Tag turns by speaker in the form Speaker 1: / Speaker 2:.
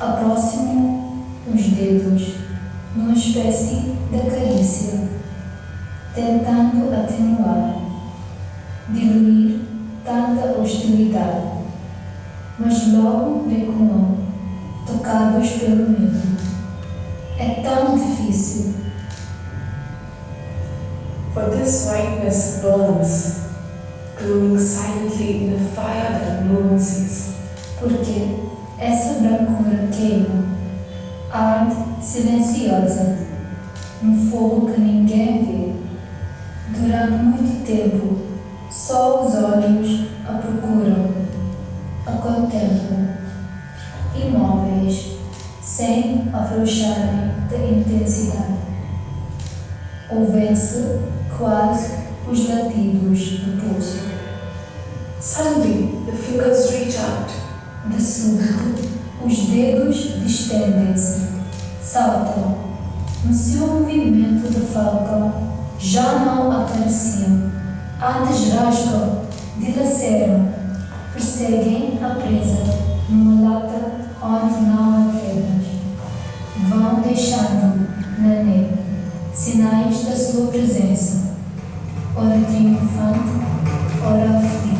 Speaker 1: aproximam os dedos numa espécie de carícia, tentando atenuar, diluir tanta hostilidade, mas logo recuam, tocados pelo medo. É tão difícil.
Speaker 2: For this whiteness burns, glowing silently in a fire that no one sees.
Speaker 1: Porque essa brancura queima, arde silenciosa, num fogo que ninguém vê. Durante muito tempo, só os olhos a procuram, a contemplam, imóveis, sem afrouxarem da intensidade. Ouvem-se quase os latidos do pulso.
Speaker 2: Suddenly, the fingers reach out.
Speaker 1: De súbito, os dedos distendem-se, saltam. No seu movimento de falcão, já não acariciam, antes rasgam, dilaceram, perseguem a presa numa lata onde não há pedras. Vão deixando na neve sinais da sua presença, ora triunfante, ora aflita.